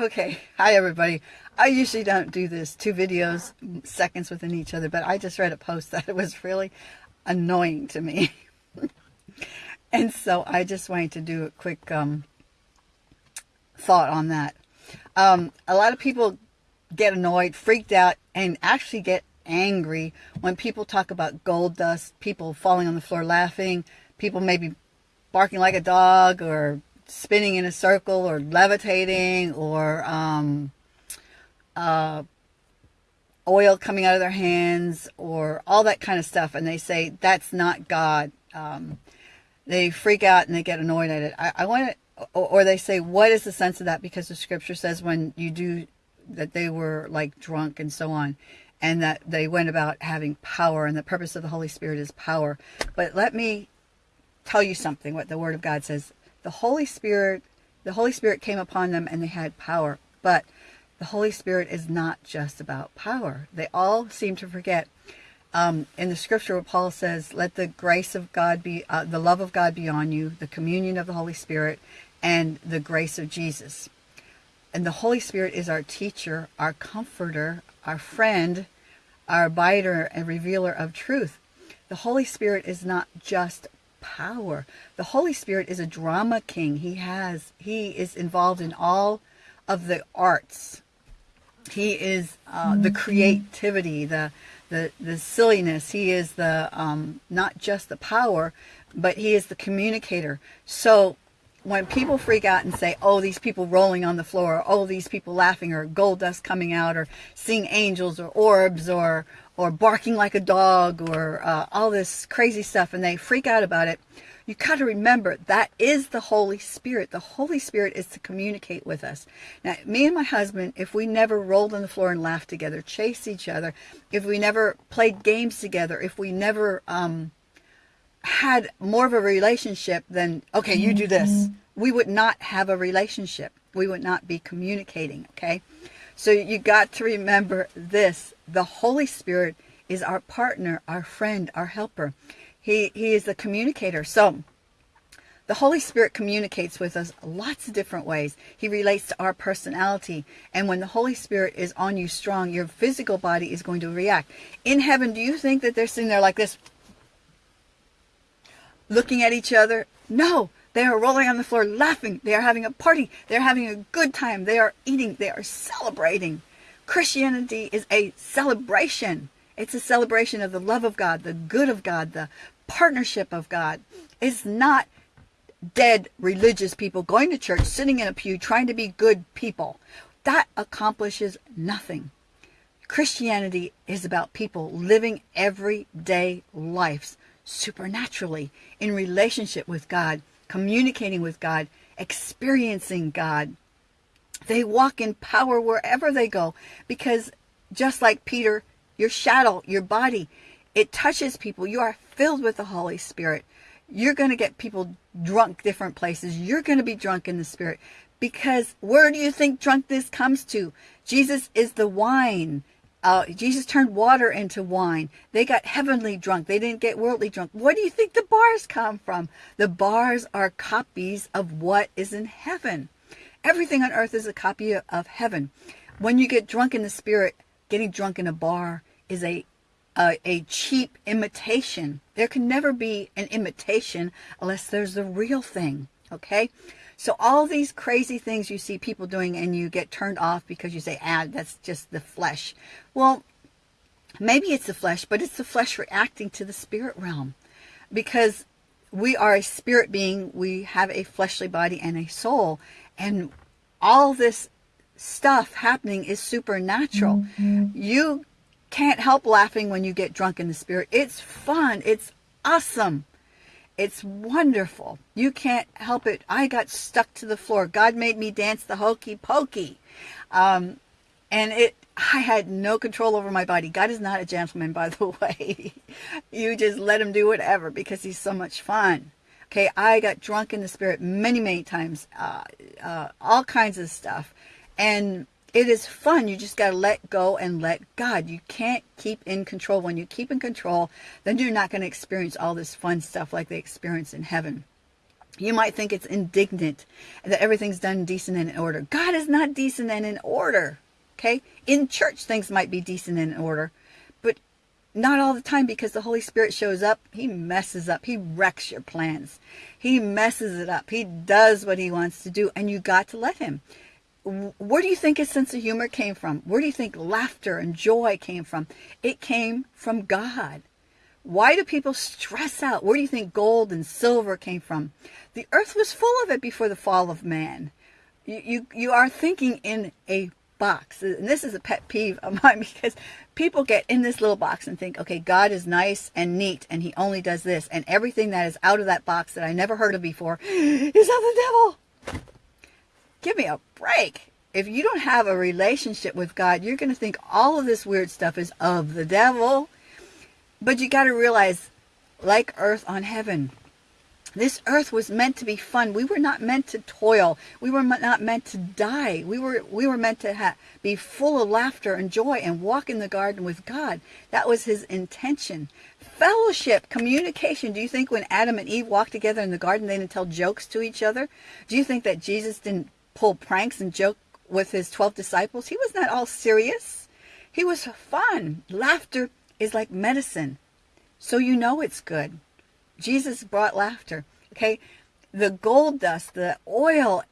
Okay, hi everybody. I usually don't do this, two videos seconds within each other, but I just read a post that it was really annoying to me. and so I just wanted to do a quick um, thought on that. Um, a lot of people get annoyed, freaked out, and actually get angry when people talk about gold dust, people falling on the floor laughing, people maybe barking like a dog or spinning in a circle or levitating or um, uh, oil coming out of their hands or all that kind of stuff. And they say, that's not God. Um, they freak out and they get annoyed at it. I, I want to, or, or they say, what is the sense of that? Because the scripture says when you do that they were like drunk and so on and that they went about having power and the purpose of the Holy Spirit is power. But let me tell you something, what the Word of God says the Holy Spirit, the Holy Spirit came upon them and they had power. But the Holy Spirit is not just about power. They all seem to forget. Um, in the scripture where Paul says, let the grace of God be, uh, the love of God be on you, the communion of the Holy Spirit, and the grace of Jesus. And the Holy Spirit is our teacher, our comforter, our friend, our abider and revealer of truth. The Holy Spirit is not just power. The Holy Spirit is a drama king. He has, he is involved in all of the arts. He is uh, the mm-hmm. creativity, the, the, the silliness. He is the, um, not just the power, but he is the communicator. So when people freak out and say, oh, these people rolling on the floor, or, oh, these people laughing, or gold dust coming out, or seeing angels, or orbs, or, or barking like a dog or uh, all this crazy stuff and they freak out about it, you got to remember that is the Holy Spirit. The Holy Spirit is to communicate with us. Now, me and my husband, if we never rolled on the floor and laughed together, chased each other, if we never played games together, if we never um, had more of a relationship than, okay, you do this, mm-hmm. we would not have a relationship. We would not be communicating, okay? So you got to remember this. The Holy Spirit is our partner, our friend, our helper. He, he is the communicator. So the Holy Spirit communicates with us lots of different ways. He relates to our personality. And when the Holy Spirit is on you strong, your physical body is going to react. In heaven, do you think that they're sitting there like this, looking at each other? No, they are rolling on the floor laughing. They are having a party. They are having a good time. They are eating. They are celebrating. Christianity is a celebration. It's a celebration of the love of God, the good of God, the partnership of God. It's not dead religious people going to church, sitting in a pew, trying to be good people. That accomplishes nothing. Christianity is about people living everyday lives supernaturally in relationship with God communicating with God, experiencing God. They walk in power wherever they go because just like Peter, your shadow, your body, it touches people. You are filled with the Holy Spirit. You're going to get people drunk different places. You're going to be drunk in the Spirit because where do you think drunkenness comes to? Jesus is the wine. Uh, Jesus turned water into wine. They got heavenly drunk. They didn't get worldly drunk. Where do you think the bars come from? The bars are copies of what is in heaven. Everything on earth is a copy of heaven. When you get drunk in the spirit, getting drunk in a bar is a, a, a cheap imitation. There can never be an imitation unless there's the real thing. Okay? So all these crazy things you see people doing and you get turned off because you say, ah, that's just the flesh. Well, maybe it's the flesh, but it's the flesh reacting to the spirit realm because we are a spirit being. We have a fleshly body and a soul. And all this stuff happening is supernatural. Mm -hmm. You can't help laughing when you get drunk in the spirit. It's fun. It's awesome. It's wonderful. You can't help it. I got stuck to the floor. God made me dance the hokey pokey. Um, and it, I had no control over my body. God is not a gentleman, by the way. you just let him do whatever because he's so much fun. Okay, I got drunk in the spirit many, many times. Uh, uh, all kinds of stuff. And it is fun. You just got to let go and let God. You can't keep in control. When you keep in control, then you're not going to experience all this fun stuff like they experience in heaven. You might think it's indignant that everything's done decent and in order. God is not decent and in order. Okay? In church, things might be decent and in order, but not all the time because the Holy Spirit shows up. He messes up. He wrecks your plans. He messes it up. He does what he wants to do, and you got to let him. Where do you think his sense of humor came from? Where do you think laughter and joy came from? It came from God. Why do people stress out? Where do you think gold and silver came from? The earth was full of it before the fall of man. You, you, you are thinking in a box. And this is a pet peeve of mine because people get in this little box and think, okay, God is nice and neat and he only does this. And everything that is out of that box that I never heard of before is of the devil. Give me a break. If you don't have a relationship with God, you're going to think all of this weird stuff is of the devil. But you got to realize, like earth on heaven, this earth was meant to be fun. We were not meant to toil. We were not meant to die. We were we were meant to be full of laughter and joy and walk in the garden with God. That was his intention. Fellowship, communication. Do you think when Adam and Eve walked together in the garden, they didn't tell jokes to each other? Do you think that Jesus didn't pull pranks and joke with his 12 disciples? He was not all serious. He was fun. Laughter is like medicine. So you know it's good. Jesus brought laughter. Okay. The gold dust, the oil,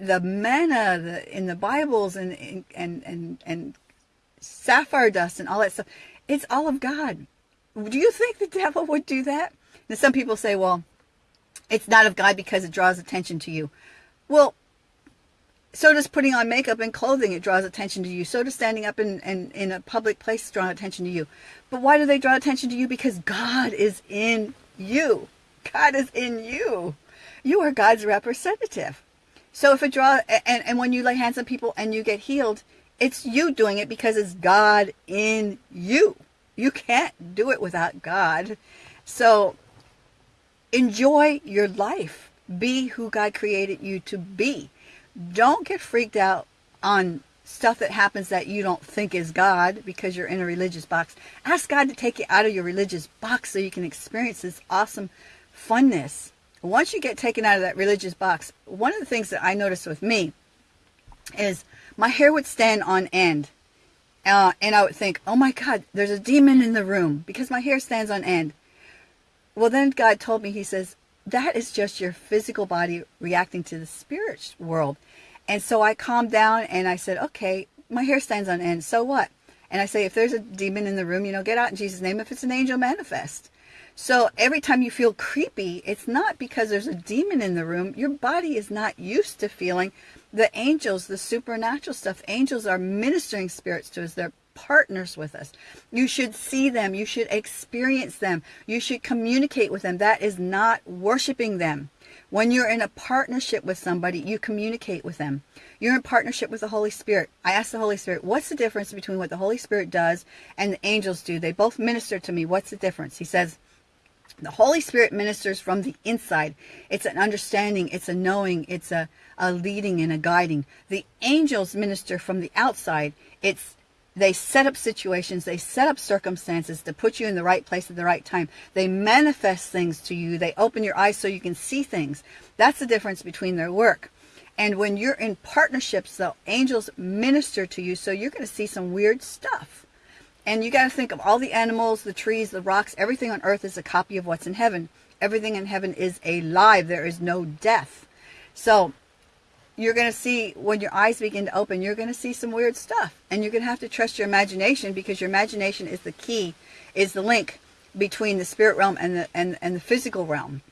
the manna the, in the Bibles and, and, and, and sapphire dust and all that stuff. It's all of God. Do you think the devil would do that? Now, some people say, well, it's not of God because it draws attention to you. Well, so does putting on makeup and clothing. It draws attention to you. So does standing up in, in, in a public place draw attention to you. But why do they draw attention to you? Because God is in you. God is in you. You are God's representative. So if it draw and, and when you lay hands on people and you get healed, it's you doing it because it's God in you. You can't do it without God. So enjoy your life. Be who God created you to be. Don't get freaked out on stuff that happens that you don't think is God because you're in a religious box. Ask God to take you out of your religious box so you can experience this awesome funness. Once you get taken out of that religious box, one of the things that I noticed with me is my hair would stand on end. Uh, and I would think, oh my God, there's a demon in the room because my hair stands on end. Well, then God told me, He says, that is just your physical body reacting to the spirit world. And so I calmed down and I said, okay, my hair stands on end. So what? And I say, if there's a demon in the room, you know, get out in Jesus' name. If it's an angel, manifest. So every time you feel creepy, it's not because there's a demon in the room. Your body is not used to feeling the angels, the supernatural stuff. Angels are ministering spirits to us. They're partners with us. You should see them. You should experience them. You should communicate with them. That is not worshiping them. When you're in a partnership with somebody, you communicate with them. You're in partnership with the Holy Spirit. I asked the Holy Spirit, what's the difference between what the Holy Spirit does and the angels do? They both minister to me. What's the difference? He says, the Holy Spirit ministers from the inside. It's an understanding, it's a knowing, it's a, a leading and a guiding. The angels minister from the outside. It's they set up situations, they set up circumstances to put you in the right place at the right time. They manifest things to you. They open your eyes so you can see things. That's the difference between their work. And when you're in partnerships, the angels minister to you, so you're going to see some weird stuff. And you got to think of all the animals, the trees, the rocks, everything on earth is a copy of what's in heaven. Everything in heaven is alive. There is no death. So you're going to see when your eyes begin to open, you're going to see some weird stuff. And you're going to have to trust your imagination because your imagination is the key, is the link between the spirit realm and the, and, and the physical realm.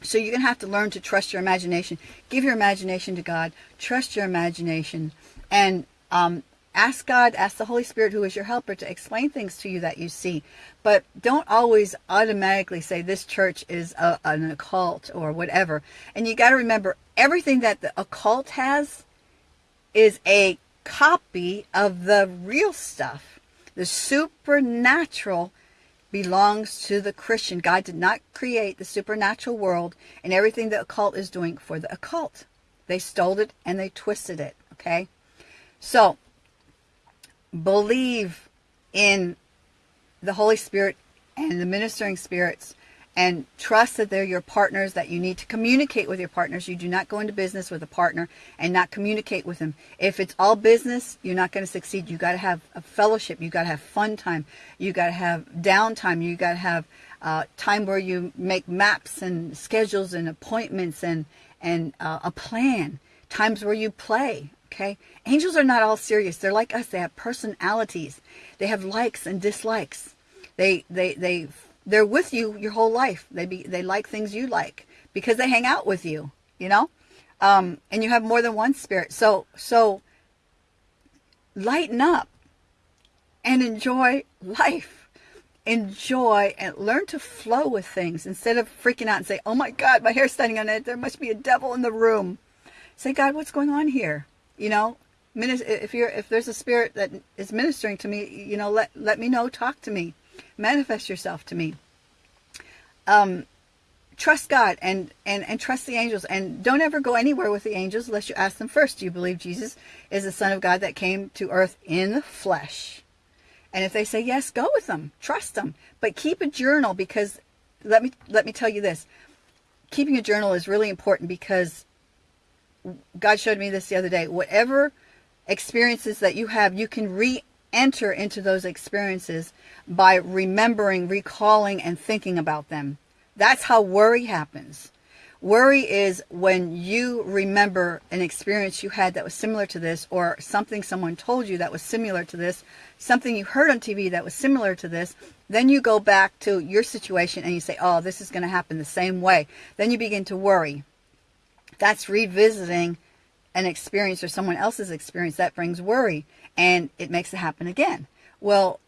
So you're going to have to learn to trust your imagination. Give your imagination to God. Trust your imagination. And um, ask God, ask the Holy Spirit, who is your helper, to explain things to you that you see. But don't always automatically say this church is a, an occult or whatever. And you got to remember, everything that the occult has is a copy of the real stuff. The supernatural belongs to the Christian. God did not create the supernatural world and everything the occult is doing for the occult. They stole it and they twisted it, okay? So, believe in the Holy Spirit and the ministering spirits and trust that they're your partners, that you need to communicate with your partners. You do not go into business with a partner and not communicate with them. If it's all business, you're not going to succeed. You got to have a fellowship. You got to have fun time. You got to have downtime. You got to have uh, time where you make maps and schedules and appointments and and uh, a plan. Times where you play. Okay, angels are not all serious. They're like us. They have personalities. They have likes and dislikes. They they they they're with you your whole life. They be they like things you like because they hang out with you, you know? Um, and you have more than one spirit. So so lighten up and enjoy life. Enjoy and learn to flow with things instead of freaking out and say, "Oh my God, my hair's standing on it. There must be a devil in the room." Say, "God, what's going on here?" You know, if you're if there's a spirit that is ministering to me, you know, let let me know. Talk to me manifest yourself to me. Um, trust God and, and, and trust the angels. And don't ever go anywhere with the angels unless you ask them first. Do you believe Jesus is the Son of God that came to earth in the flesh? And if they say yes, go with them. Trust them. But keep a journal because let me let me tell you this. Keeping a journal is really important because God showed me this the other day. Whatever experiences that you have, you can re enter into those experiences by remembering, recalling, and thinking about them. That's how worry happens. Worry is when you remember an experience you had that was similar to this, or something someone told you that was similar to this, something you heard on TV that was similar to this. Then you go back to your situation and you say, oh, this is going to happen the same way. Then you begin to worry. That's revisiting an experience or someone else's experience. That brings worry and it makes it happen again. Well,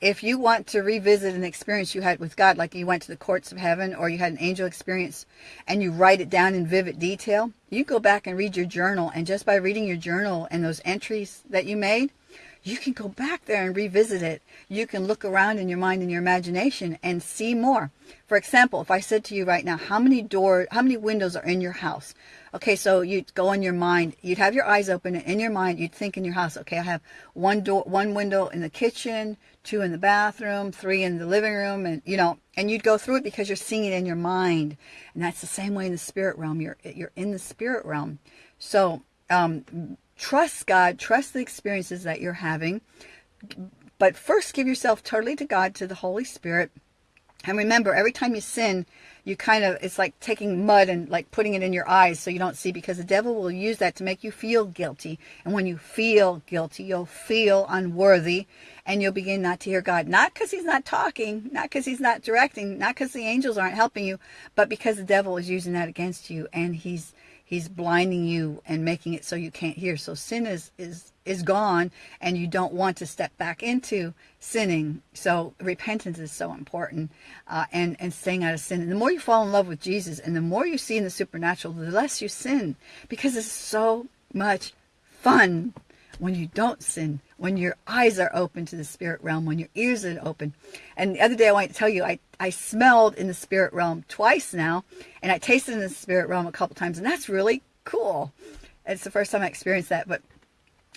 if you want to revisit an experience you had with God, like you went to the courts of heaven or you had an angel experience and you write it down in vivid detail, you go back and read your journal. And just by reading your journal and those entries that you made, you can go back there and revisit it. You can look around in your mind and your imagination and see more. For example, if I said to you right now, how many door, how many windows are in your house? Okay, so you'd go in your mind, you'd have your eyes open, and in your mind, you'd think in your house, okay, I have one door, one window in the kitchen, two in the bathroom, three in the living room, and you know, and you'd go through it because you're seeing it in your mind, and that's the same way in the spirit realm. You're you're in the spirit realm, so um, trust God, trust the experiences that you're having, but first give yourself totally to God, to the Holy Spirit, and remember, every time you sin, you kind of, it's like taking mud and like putting it in your eyes so you don't see because the devil will use that to make you feel guilty. And when you feel guilty, you'll feel unworthy and you'll begin not to hear God. Not because he's not talking, not because he's not directing, not because the angels aren't helping you, but because the devil is using that against you and he's he's blinding you and making it so you can't hear. So sin is, is, is gone and you don't want to step back into sinning. So repentance is so important uh, and, and staying out of sin. And the more you fall in love with Jesus and the more you see in the supernatural, the less you sin because it's so much fun when you don't sin, when your eyes are open to the spirit realm, when your ears are open. And the other day I want to tell you, I, I smelled in the spirit realm twice now, and I tasted in the spirit realm a couple times, and that's really cool. It's the first time I experienced that, but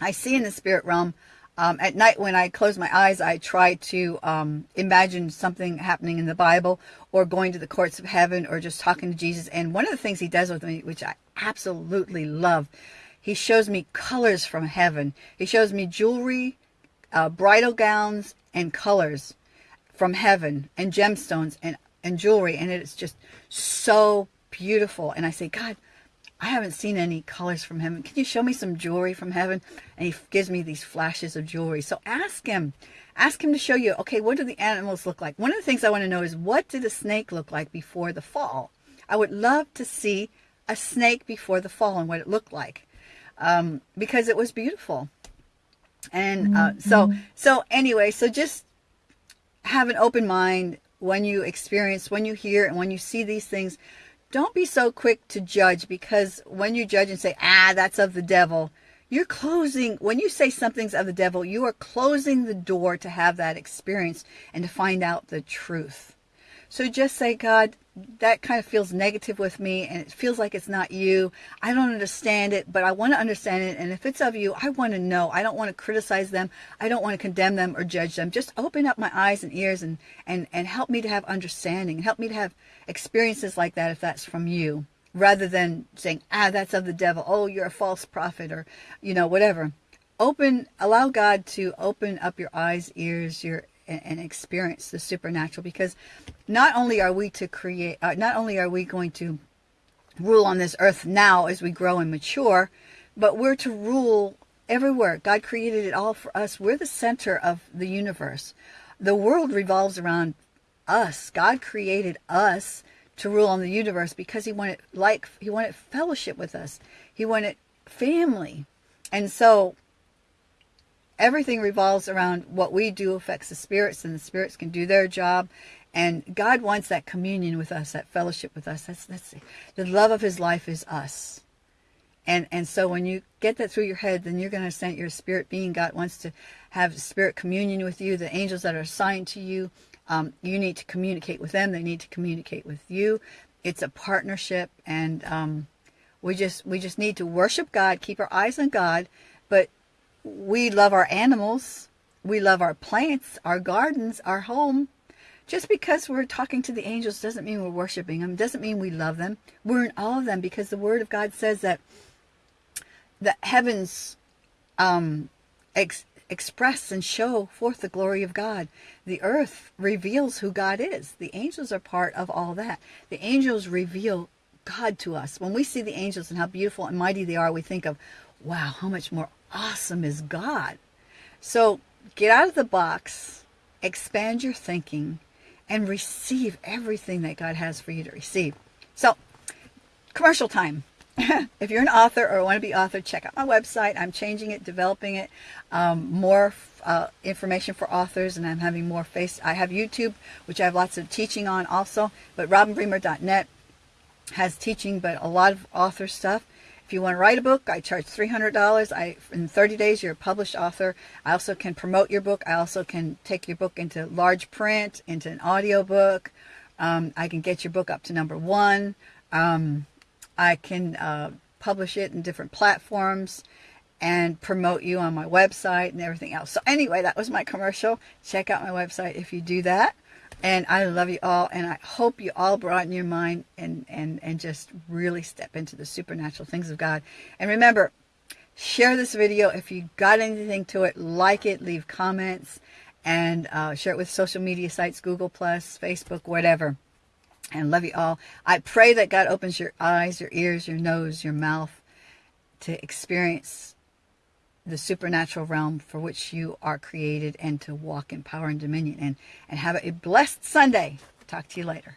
I see in the spirit realm um, at night when I close my eyes, I try to um, imagine something happening in the Bible or going to the courts of heaven or just talking to Jesus. And one of the things he does with me, which I absolutely love, he shows me colors from heaven. He shows me jewelry, uh, bridal gowns, and colors from heaven, and gemstones and, and jewelry. And it's just so beautiful. And I say, God, I haven't seen any colors from heaven. Can you show me some jewelry from heaven? And he gives me these flashes of jewelry. So ask him. Ask him to show you, okay, what do the animals look like? One of the things I want to know is what did a snake look like before the fall? I would love to see a snake before the fall and what it looked like um, because it was beautiful. And uh, so, mm-hmm. so anyway, so just have an open mind when you experience, when you hear, and when you see these things. Don't be so quick to judge because when you judge and say, ah, that's of the devil, you're closing, when you say something's of the devil, you are closing the door to have that experience and to find out the truth. So just say, God, that kind of feels negative with me and it feels like it's not you. I don't understand it, but I want to understand it. And if it's of you, I want to know. I don't want to criticize them. I don't want to condemn them or judge them. Just open up my eyes and ears and, and, and help me to have understanding. Help me to have experiences like that if that's from you. Rather than saying, ah, that's of the devil. Oh, you're a false prophet or, you know, whatever. Open, allow God to open up your eyes, ears, your and, experience the supernatural because not only are we to create, uh, not only are we going to rule on this earth now as we grow and mature, but we're to rule everywhere. God created it all for us. We're the center of the universe. The world revolves around us. God created us to rule on the universe because he wanted like he wanted fellowship with us. He wanted family. And so everything revolves around what we do affects the spirits and the spirits can do their job and God wants that communion with us, that fellowship with us. That's that's the love of his life is us. And and so when you get that through your head, then you're going to send your spirit being. God wants to have spirit communion with you. The angels that are assigned to you, um, you need to communicate with them. They need to communicate with you. It's a partnership, and um, we just we just need to worship God, keep our eyes on God, but we love our animals, we love our plants, our gardens, our home. Just because we're talking to the angels doesn't mean we're worshiping them, doesn't mean we love them. We're in all of them because the Word of God says that the heavens um, ex express and show forth the glory of God. The earth reveals who God is. The angels are part of all that. The angels reveal God to us. When we see the angels and how beautiful and mighty they are, we think of, wow, how much more awesome is God? So get out of the box, expand your thinking, and receive everything that God has for you to receive. So, commercial time. if you're an author or want to be author, check out my website. I'm changing it, developing it, um, more uh, information for authors, and I'm having more face. I have YouTube, which I have lots of teaching on also, but robinbremer.net has teaching, but a lot of author stuff. If you want to write a book, I charge $300. I In 30 days, you're a published author. I also can promote your book. I also can take your book into large print, into an audio book. Um, I can get your book up to number one. Um, I can uh, publish it in different platforms and promote you on my website and everything else. So anyway, that was my commercial. Check out my website if you do that. And I love you all, and I hope you all broaden your mind and, and, and just really step into the supernatural things of God. And remember, share this video. If you got anything to it, like it, leave comments, and uh, share it with social media sites, Google+, Plus, Facebook, whatever. And love you all. I pray that God opens your eyes, your ears, your nose, your mouth to experience the supernatural realm for which you are created and to walk in power and dominion and, and have a blessed Sunday. Talk to you later.